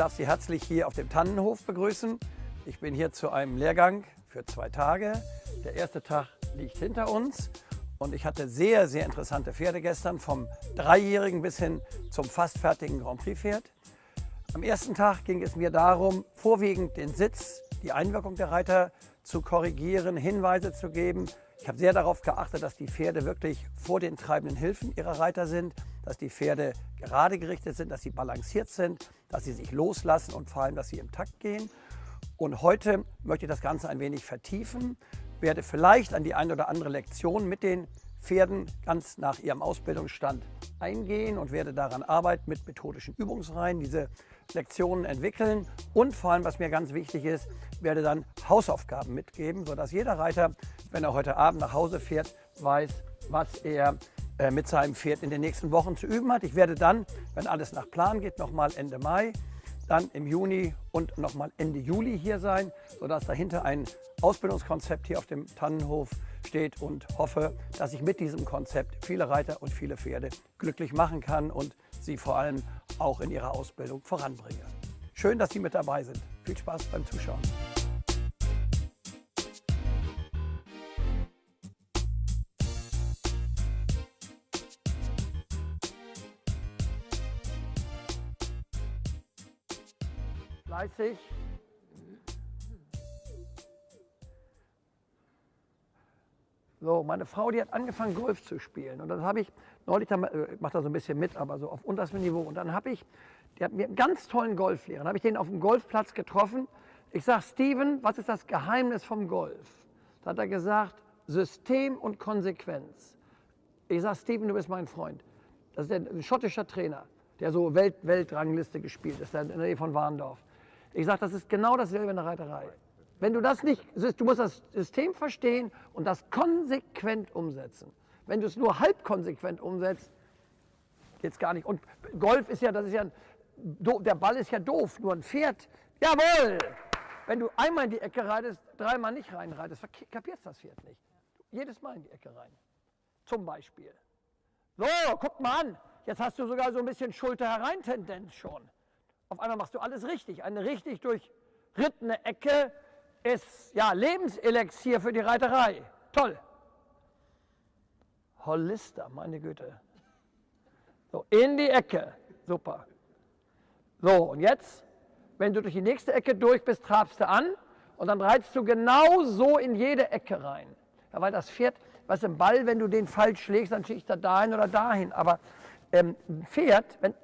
darf Sie herzlich hier auf dem Tannenhof begrüßen. Ich bin hier zu einem Lehrgang für zwei Tage. Der erste Tag liegt hinter uns und ich hatte sehr, sehr interessante Pferde gestern, vom Dreijährigen bis hin zum fast fertigen Grand Prix Pferd. Am ersten Tag ging es mir darum, vorwiegend den Sitz, die Einwirkung der Reiter zu korrigieren, Hinweise zu geben. Ich habe sehr darauf geachtet, dass die Pferde wirklich vor den treibenden Hilfen ihrer Reiter sind, dass die Pferde gerade gerichtet sind, dass sie balanciert sind, dass sie sich loslassen und vor allem, dass sie im Takt gehen. Und heute möchte ich das Ganze ein wenig vertiefen, werde vielleicht an die eine oder andere Lektion mit den Pferden ganz nach ihrem Ausbildungsstand eingehen und werde daran arbeiten mit methodischen Übungsreihen, diese Lektionen entwickeln und vor allem, was mir ganz wichtig ist, werde dann Hausaufgaben mitgeben, sodass jeder Reiter, wenn er heute Abend nach Hause fährt, weiß, was er äh, mit seinem Pferd in den nächsten Wochen zu üben hat. Ich werde dann, wenn alles nach Plan geht, nochmal Ende Mai, dann im Juni und nochmal Ende Juli hier sein, sodass dahinter ein Ausbildungskonzept hier auf dem Tannenhof steht und hoffe, dass ich mit diesem Konzept viele Reiter und viele Pferde glücklich machen kann und sie vor allem auch in ihrer Ausbildung voranbringe. Schön, dass Sie mit dabei sind. Viel Spaß beim Zuschauen. Fleißig. So, meine Frau, die hat angefangen Golf zu spielen und dann habe ich neulich, äh, ich mache da so ein bisschen mit, aber so auf unterstem Niveau und dann habe ich, die hat mir einen ganz tollen Golflehrer, habe ich den auf dem Golfplatz getroffen. Ich sage, Steven, was ist das Geheimnis vom Golf? Da hat er gesagt, System und Konsequenz. Ich sage, Steven, du bist mein Freund. Das ist ein schottischer Trainer, der so Welt, Weltrangliste gespielt ist, in der Nähe von Warndorf. Ich sage, das ist genau dasselbe in der Reiterei. Wenn du das nicht, du musst das System verstehen und das konsequent umsetzen. Wenn du es nur halb konsequent umsetzt, geht es gar nicht. Und Golf ist ja, das ist ja, der Ball ist ja doof, nur ein Pferd, jawohl! Wenn du einmal in die Ecke reitest, dreimal nicht reinreitest, kapierst das Pferd nicht. Jedes Mal in die Ecke rein. Zum Beispiel. So, guck mal an. Jetzt hast du sogar so ein bisschen Schulter-Herein-Tendenz schon. Auf einmal machst du alles richtig. Eine richtig durchrittene Ecke ist ja Lebenselixier für die Reiterei. Toll. Hollister, meine Güte. So, in die Ecke. Super. So, und jetzt, wenn du durch die nächste Ecke durch bist, trabst du an und dann reizt du genau so in jede Ecke rein. Ja, weil das Pferd, was im Ball, wenn du den falsch schlägst, dann schlägt er dahin oder dahin. Aber ähm, ein Pferd, wenn,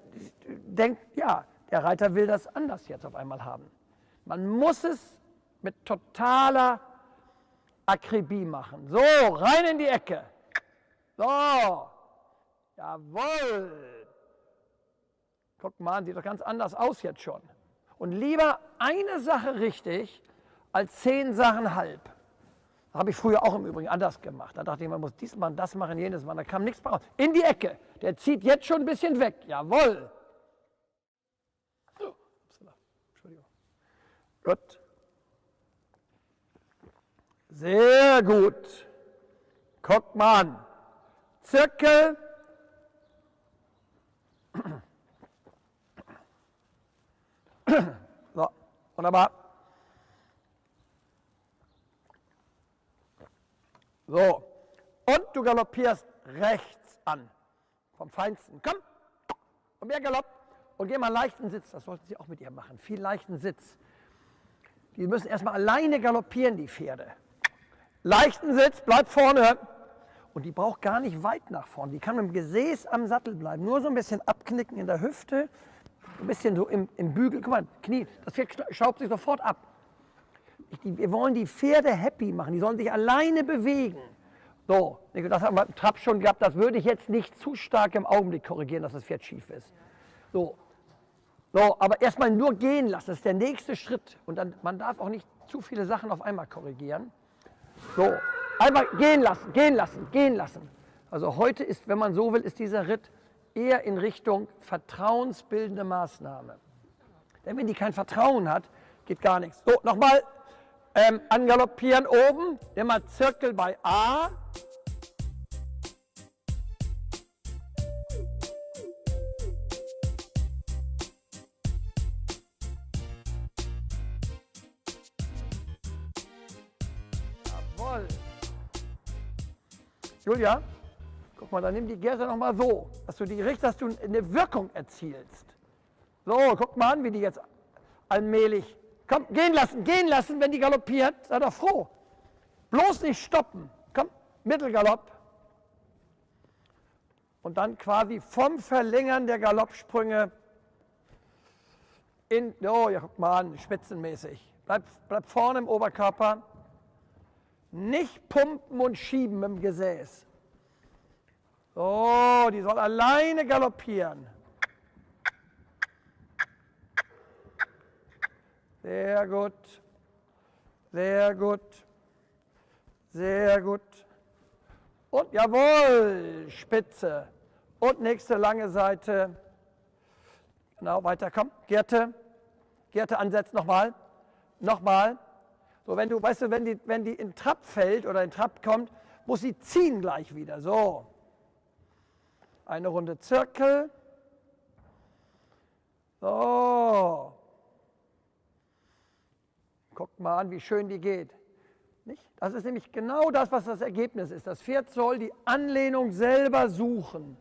denkt, ja, der Reiter will das anders jetzt auf einmal haben. Man muss es mit totaler Akribie machen. So, rein in die Ecke. So, jawohl. Guck mal, sieht doch ganz anders aus jetzt schon. Und lieber eine Sache richtig als zehn Sachen halb. Das habe ich früher auch im Übrigen anders gemacht. Da dachte ich, man muss dies machen, das machen, jenes machen. Da kam nichts raus. In die Ecke. Der zieht jetzt schon ein bisschen weg. Jawohl. Gut. Sehr gut. Guck mal an. Zirkel. So, wunderbar. So, und du galoppierst rechts an. Vom Feinsten. Komm, und mehr Galopp. Und geh mal leichten Sitz. Das sollten Sie auch mit ihr machen. Viel leichten Sitz. Die müssen erstmal alleine galoppieren, die Pferde. Leichten Sitz, bleibt vorne. Und die braucht gar nicht weit nach vorne. Die kann mit dem Gesäß am Sattel bleiben. Nur so ein bisschen abknicken in der Hüfte, ein bisschen so im, im Bügel. Guck mal, Knie, das Pferd schraubt sich sofort ab. Die, wir wollen die Pferde happy machen. Die sollen sich alleine bewegen. So, das haben wir im Trab schon gehabt. Das würde ich jetzt nicht zu stark im Augenblick korrigieren, dass das Pferd schief ist. So, so, aber erstmal nur gehen lassen, das ist der nächste Schritt. Und dann, man darf auch nicht zu viele Sachen auf einmal korrigieren. So, einmal gehen lassen, gehen lassen, gehen lassen. Also heute ist, wenn man so will, ist dieser Ritt eher in Richtung vertrauensbildende Maßnahme. Denn wenn die kein Vertrauen hat, geht gar nichts. So, nochmal ähm, angaloppieren oben, immer Zirkel bei A, Julia, guck mal, dann nimm die Gerte noch mal so, dass du die richtest, dass du eine Wirkung erzielst. So, guck mal an, wie die jetzt allmählich. Komm, gehen lassen, gehen lassen, wenn die galoppiert. Sei doch froh. Bloß nicht stoppen. Komm, Mittelgalopp. Und dann quasi vom Verlängern der Galoppsprünge in, oh, ja, guck mal an, spitzenmäßig. Bleib, bleib vorne im Oberkörper. Nicht pumpen und schieben im Gesäß. So, die soll alleine galoppieren. Sehr gut. Sehr gut. Sehr gut. Und jawohl, Spitze. Und nächste lange Seite. Genau, weiter, komm. Gerte. Gerte ansetzen, nochmal. Nochmal. So, wenn du, weißt du, wenn die, wenn die in Trab fällt oder in Trab kommt, muss sie ziehen gleich wieder. So. Eine Runde Zirkel. So. Guckt mal an, wie schön die geht. Nicht? Das ist nämlich genau das, was das Ergebnis ist. Das Pferd soll die Anlehnung selber suchen.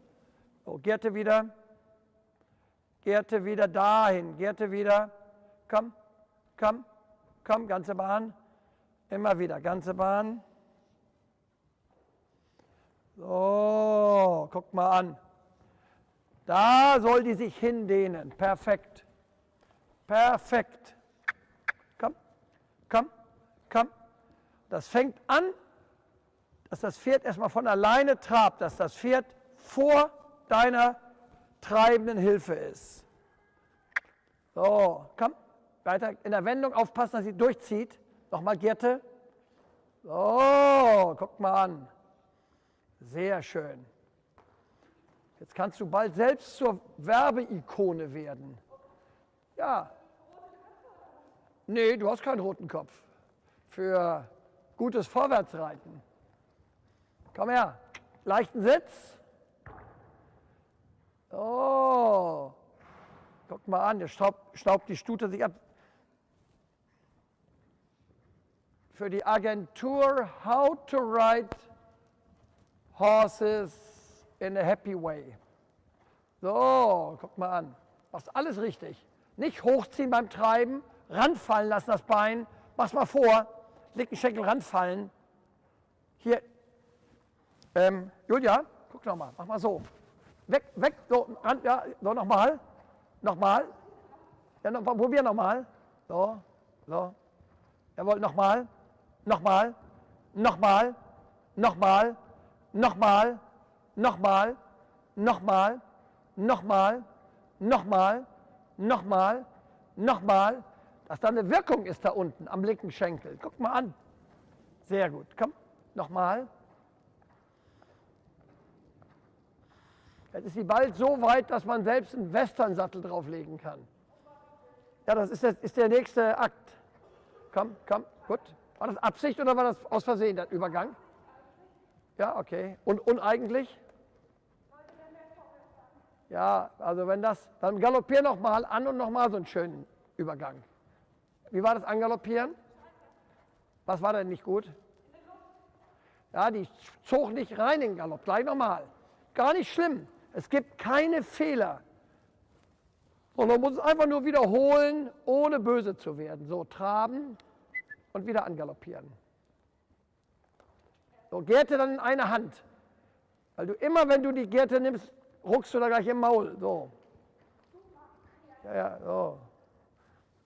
So, Gerte wieder. Gerte wieder dahin. Gerte wieder. Komm, komm, komm, ganze Bahn. Immer wieder, ganze Bahn. So, guck mal an. Da soll die sich hindehnen. Perfekt. Perfekt. Komm, komm. Das fängt an, dass das Pferd erstmal von alleine trabt, dass das Pferd vor deiner treibenden Hilfe ist. So, komm, weiter in der Wendung aufpassen, dass sie durchzieht. Nochmal Gerte. So, guck mal an. Sehr schön. Jetzt kannst du bald selbst zur Werbeikone werden. Ja, Nee, du hast keinen roten Kopf. Für gutes Vorwärtsreiten. Komm her. Leichten Sitz. Oh. Guck mal an, der staubt, staubt die Stute sich ab. Für die Agentur How to Ride Horses in a Happy Way. So, guck mal an. Machst alles richtig. Nicht hochziehen beim Treiben, ranfallen lassen, das Bein. Mach's mal vor. Linken Schenkel ranfallen. Hier. Ähm, Julia, guck noch mal. Mach mal so. Weg, weg, so, ran, ja, so nochmal. Nochmal. Ja, noch, probier nochmal. So, so. Jawohl, nochmal. Nochmal. Nochmal. Nochmal. Nochmal. Nochmal. Nochmal. Nochmal. Nochmal. Nochmal. Nochmal dass da eine Wirkung ist da unten am linken Schenkel. Guck mal an. Sehr gut. Komm, nochmal. Jetzt ist sie bald so weit, dass man selbst einen Westernsattel drauflegen kann. Ja, das ist, das ist der nächste Akt. Komm, komm, gut. War das Absicht oder war das aus Versehen, der Übergang? Ja, okay. Und uneigentlich? Ja, also wenn das, dann galoppier nochmal an und nochmal so einen schönen Übergang. Wie war das Angaloppieren? Was war denn nicht gut? Ja, die zog nicht rein in den Galopp. Gleich nochmal. Gar nicht schlimm. Es gibt keine Fehler. Und man muss es einfach nur wiederholen, ohne böse zu werden. So, traben und wieder angaloppieren. So, Gerte dann in eine Hand. Weil du immer, wenn du die Gerte nimmst, ruckst du da gleich im Maul. So. Ja, ja, so.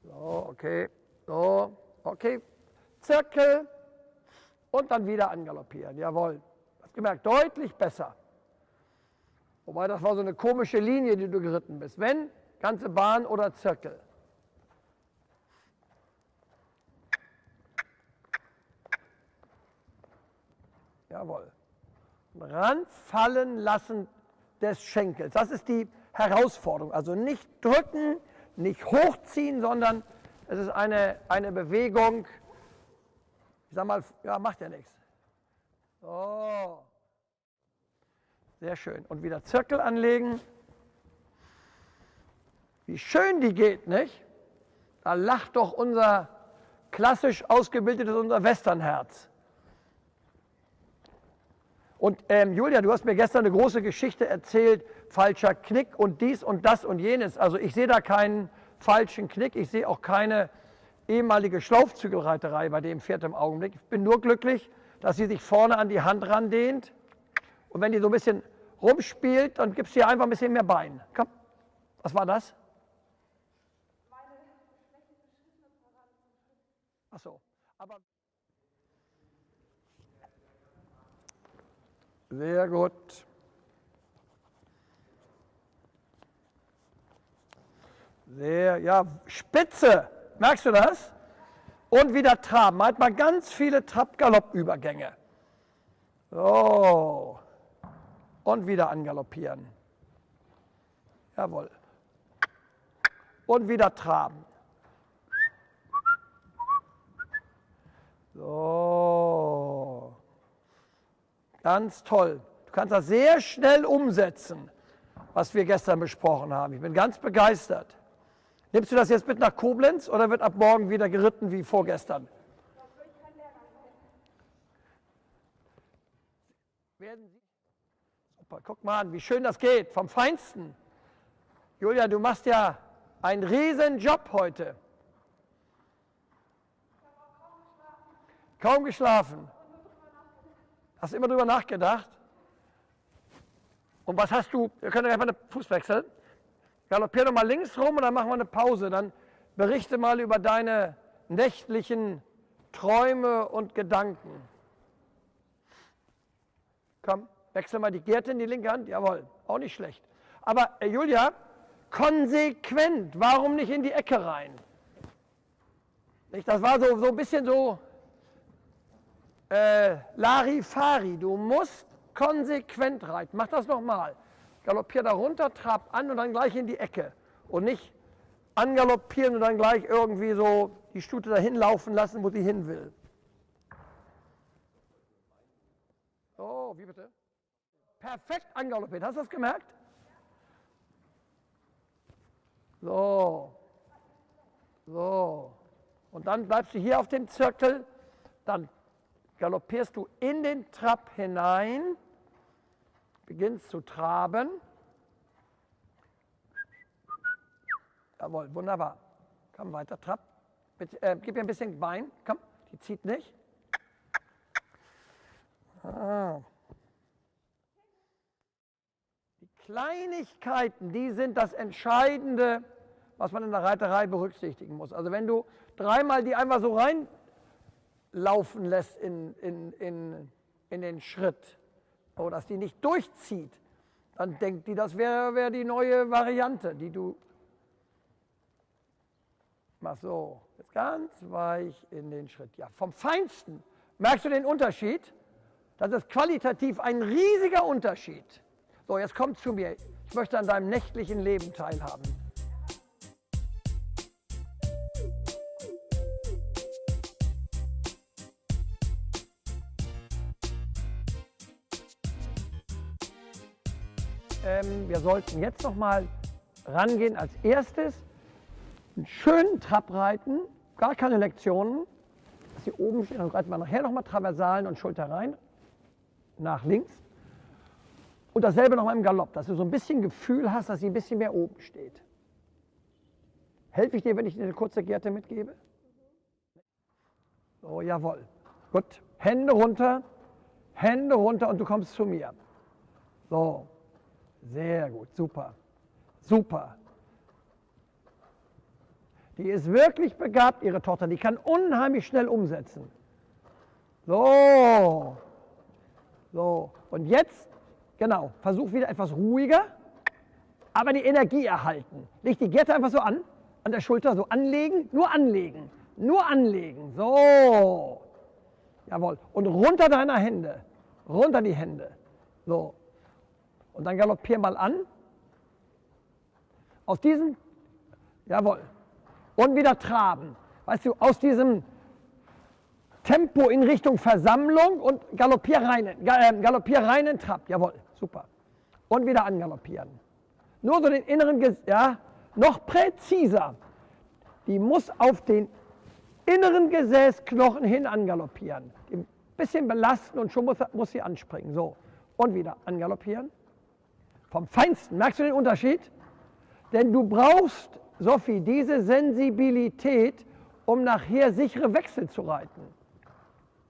So, okay. So, okay. Zirkel und dann wieder angaloppieren. Jawohl. Hast gemerkt, deutlich besser. Wobei das war so eine komische Linie, die du geritten bist. Wenn, ganze Bahn oder Zirkel. Jawohl. Ranfallen lassen des Schenkels. Das ist die Herausforderung. Also nicht drücken, nicht hochziehen, sondern es ist eine, eine Bewegung, ich sag mal, ja, macht ja nichts. So. Sehr schön. Und wieder Zirkel anlegen. Wie schön die geht, nicht? Da lacht doch unser klassisch ausgebildetes, unser Westernherz. Und ähm, Julia, du hast mir gestern eine große Geschichte erzählt, falscher Knick und dies und das und jenes. Also ich sehe da keinen falschen Knick, ich sehe auch keine ehemalige Schlaufzügelreiterei bei dem Pferd im Augenblick. Ich bin nur glücklich, dass sie sich vorne an die Hand randehnt. Und wenn die so ein bisschen rumspielt, dann gibst du ihr einfach ein bisschen mehr Bein. Komm, was war das? Ach so, aber... Sehr gut. Sehr, ja, spitze. Merkst du das? Und wieder traben. Halt mal ganz viele Trab-Galopp-Übergänge. So. Und wieder angaloppieren. Jawohl. Und wieder traben. Ganz toll. Du kannst das sehr schnell umsetzen, was wir gestern besprochen haben. Ich bin ganz begeistert. Nimmst du das jetzt mit nach Koblenz oder wird ab morgen wieder geritten wie vorgestern? Super, guck mal an, wie schön das geht, vom Feinsten. Julia, du machst ja einen riesen Job heute. Kaum geschlafen. Hast du immer drüber nachgedacht? Und was hast du, wir können gleich mal einen Fuß wechseln. Galoppier doch mal links rum und dann machen wir eine Pause. Dann berichte mal über deine nächtlichen Träume und Gedanken. Komm, wechsel mal die Gerte in die linke Hand. Jawohl, auch nicht schlecht. Aber äh, Julia, konsequent, warum nicht in die Ecke rein? Nicht, das war so, so ein bisschen so äh, Larifari. Du musst konsequent reiten. Mach das nochmal galoppier da runter, trab an und dann gleich in die Ecke. Und nicht angaloppieren und dann gleich irgendwie so die Stute dahin laufen lassen, wo sie hin will. Oh, wie bitte? Perfekt angaloppiert. Hast du das gemerkt? So. So. Und dann bleibst du hier auf dem Zirkel. Dann galoppierst du in den Trab hinein beginnst zu traben. Jawohl, wunderbar. Komm weiter, trab. Bitte, äh, gib ihr ein bisschen Bein. Komm, die zieht nicht. Ah. Die Kleinigkeiten, die sind das Entscheidende, was man in der Reiterei berücksichtigen muss. Also wenn du dreimal die einfach so reinlaufen lässt in, in, in, in den Schritt, oder dass die nicht durchzieht, dann denkt die, das wäre wär die neue Variante, die du machst so, jetzt ganz weich in den Schritt. Ja, vom Feinsten. Merkst du den Unterschied? Das ist qualitativ ein riesiger Unterschied. So, jetzt komm zu mir. Ich möchte an deinem nächtlichen Leben teilhaben. Wir sollten jetzt noch mal rangehen als erstes. Einen schönen Trab reiten, gar keine Lektionen. Dass sie oben stehen, dann reiten wir nachher noch mal Traversalen und Schulter rein, nach links. Und dasselbe noch mal im Galopp, dass du so ein bisschen Gefühl hast, dass sie ein bisschen mehr oben steht. Helfe ich dir, wenn ich dir eine kurze Gerte mitgebe? So, jawohl. Gut. Hände runter, Hände runter und du kommst zu mir. So, sehr gut, super, super. Die ist wirklich begabt, ihre Tochter. Die kann unheimlich schnell umsetzen. So, so. Und jetzt, genau, versuch wieder etwas ruhiger, aber die Energie erhalten. Leg die Gerte einfach so an, an der Schulter, so anlegen, nur anlegen, nur anlegen. So, jawohl. Und runter deiner Hände, runter die Hände. So, und dann galoppier mal an. Aus diesem, jawohl, und wieder traben. Weißt du, aus diesem Tempo in Richtung Versammlung und galoppier rein, äh, galoppier rein in Trab. Jawohl, super. Und wieder angaloppieren. Nur so den inneren, ja, noch präziser. Die muss auf den inneren Gesäßknochen hin angaloppieren. Ein bisschen belasten und schon muss, muss sie anspringen. So. und wieder angaloppieren. Vom Feinsten. Merkst du den Unterschied? Denn du brauchst, Sophie, diese Sensibilität, um nachher sichere Wechsel zu reiten.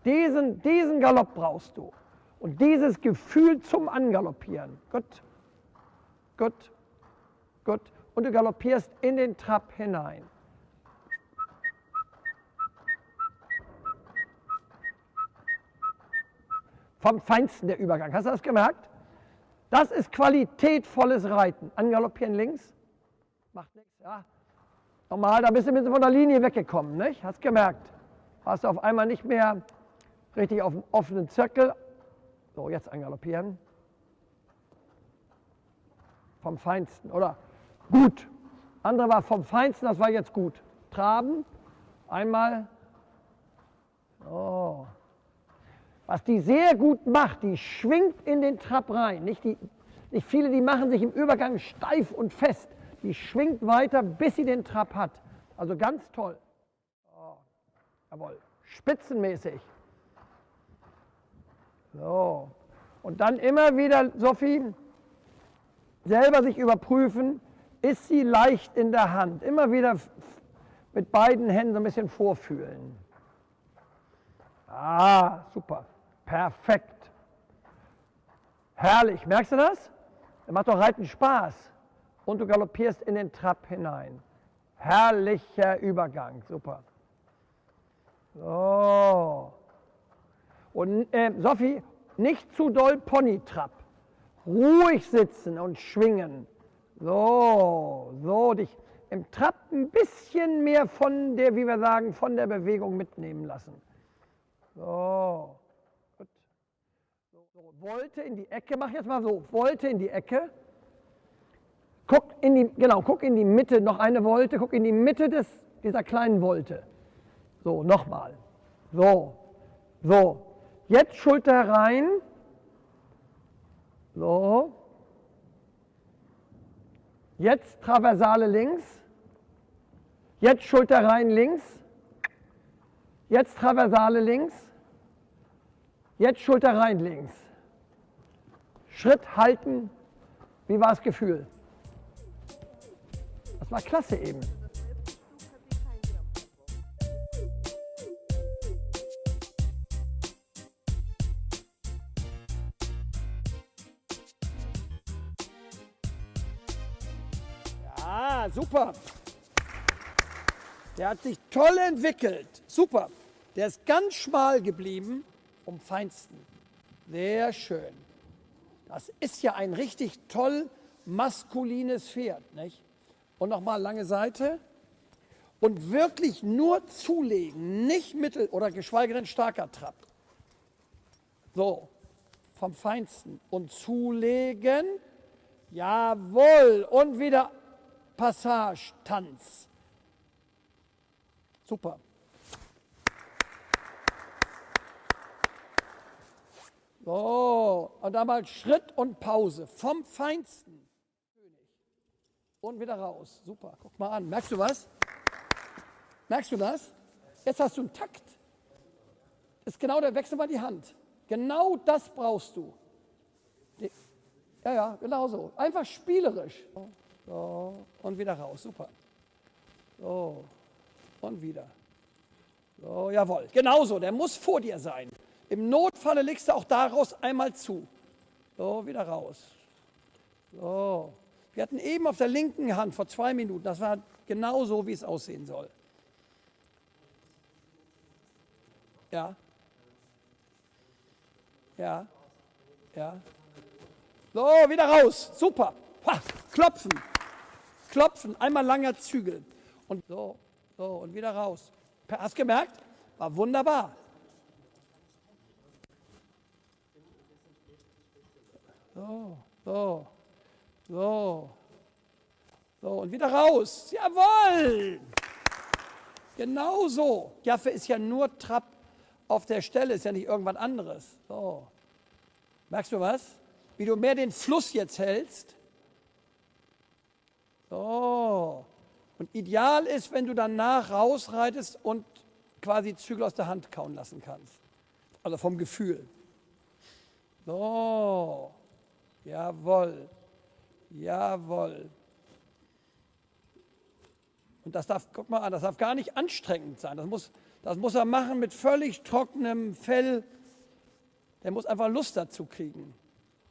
Diesen, diesen Galopp brauchst du. Und dieses Gefühl zum Angaloppieren. Gut, gut, gut. Und du galoppierst in den Trab hinein. Vom Feinsten der Übergang. Hast du das gemerkt? Das ist qualitätvolles Reiten. Angaloppieren links. Macht nichts, ja. Normal, da bist du ein bisschen von der Linie weggekommen, nicht? Hast gemerkt. Hast du auf einmal nicht mehr richtig auf dem offenen Zirkel. So, jetzt angaloppieren. Vom Feinsten, oder? Gut. Andere war vom Feinsten, das war jetzt gut. Traben. Einmal. So. Was die sehr gut macht, die schwingt in den Trab rein. Nicht, die, nicht viele, die machen sich im Übergang steif und fest. Die schwingt weiter, bis sie den Trab hat. Also ganz toll. Oh, jawohl, spitzenmäßig. So. Und dann immer wieder, Sophie, selber sich überprüfen, ist sie leicht in der Hand. Immer wieder mit beiden Händen so ein bisschen vorfühlen. Ah, super. Perfekt. Herrlich. Merkst du das? Das macht doch Reiten Spaß. Und du galoppierst in den Trab hinein. Herrlicher Übergang. Super. So. Und äh, Sophie, nicht zu doll Ponytrab. Ruhig sitzen und schwingen. So, so, dich im Trab ein bisschen mehr von der, wie wir sagen, von der Bewegung mitnehmen lassen. So. So, Wolte in die Ecke, mach jetzt mal so, Wolte in die Ecke. Guck in die, genau, guck in die Mitte, noch eine Wolte, guck in die Mitte des, dieser kleinen Wolte. So, nochmal. So, so. Jetzt Schulter rein. So. Jetzt Traversale links. Jetzt Schulter rein links. Jetzt Traversale links. Jetzt Schulter rein links. Schritt halten. Wie war das Gefühl? Das war klasse eben. Ja, super. Der hat sich toll entwickelt. Super. Der ist ganz schmal geblieben, um feinsten. Sehr schön. Das ist ja ein richtig toll maskulines Pferd. Nicht? Und nochmal lange Seite. Und wirklich nur zulegen, nicht mittel- oder geschweige denn starker Trab. So, vom Feinsten. Und zulegen. Jawohl. Und wieder Passage, Tanz. Super. So, und dann mal Schritt und Pause vom Feinsten. Und wieder raus. Super, guck mal an. Merkst du was? Merkst du das? Jetzt hast du einen Takt. Das ist genau der Wechsel mal die Hand. Genau das brauchst du. Ja, ja, genau so. Einfach spielerisch. So, und wieder raus. Super. So, und wieder. So, jawohl. Genauso, der muss vor dir sein. Im Notfalle legst du auch daraus einmal zu. So, wieder raus. So. Wir hatten eben auf der linken Hand vor zwei Minuten, das war genau so, wie es aussehen soll. Ja. Ja. Ja. So, wieder raus. Super. Ha, klopfen. Klopfen. Einmal langer Zügel. Und so, so, und wieder raus. Hast gemerkt? War wunderbar. So, so, so. So, und wieder raus. Jawohl! Genau so. Jaffe ist ja nur Trab auf der Stelle, ist ja nicht irgendwas anderes. So. Merkst du was? Wie du mehr den Fluss jetzt hältst. So. Und ideal ist, wenn du danach rausreitest und quasi Zügel aus der Hand kauen lassen kannst. Also vom Gefühl. So. Jawohl. Jawohl. Und das darf, guck mal an, das darf gar nicht anstrengend sein. Das muss, das muss er machen mit völlig trockenem Fell. Der muss einfach Lust dazu kriegen.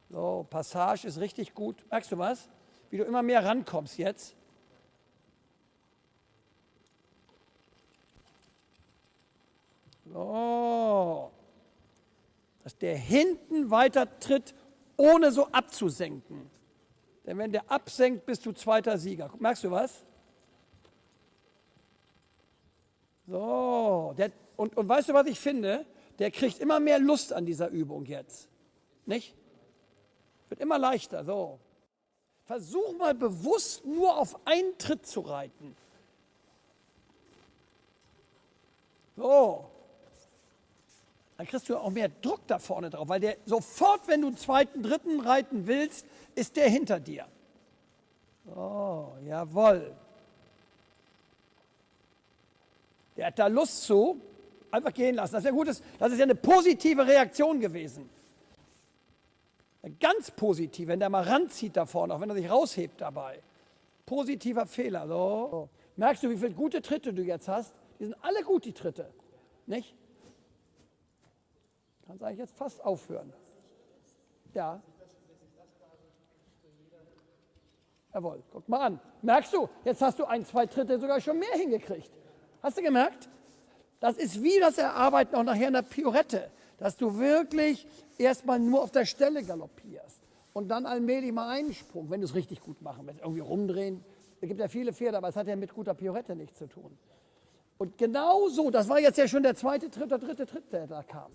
So, Passage ist richtig gut. Merkst du was? Wie du immer mehr rankommst jetzt. So. Dass der hinten weiter tritt, ohne so abzusenken. Denn wenn der absenkt, bist du zweiter Sieger. Merkst du was? So, der, und, und weißt du, was ich finde? Der kriegt immer mehr Lust an dieser Übung jetzt. Nicht? Wird immer leichter. So. Versuch mal bewusst nur auf einen Tritt zu reiten. So. Dann kriegst du auch mehr Druck da vorne drauf, weil der sofort, wenn du einen zweiten, dritten reiten willst, ist der hinter dir. So, jawohl. Der hat da Lust zu, einfach gehen lassen. Das ist ja gut, das ist ja eine positive Reaktion gewesen. Eine ganz positiv, wenn der mal ranzieht da vorne, auch wenn er sich raushebt dabei. Positiver Fehler. So. Merkst du, wie viele gute Tritte du jetzt hast? Die sind alle gut, die Tritte. Nicht? Kannst eigentlich jetzt fast aufhören. Ja. Jawohl, guck mal an. Merkst du, jetzt hast du ein, zwei Tritte sogar schon mehr hingekriegt. Hast du gemerkt? Das ist wie das Erarbeiten auch nachher in der Piorette, dass du wirklich erstmal nur auf der Stelle galoppierst und dann allmählich mal einen Sprung, wenn du es richtig gut machen willst, irgendwie rumdrehen. Es gibt ja viele Pferde, aber es hat ja mit guter Piorette nichts zu tun. Und genau so, das war jetzt ja schon der zweite Tritt, der dritte Tritt, der da kam.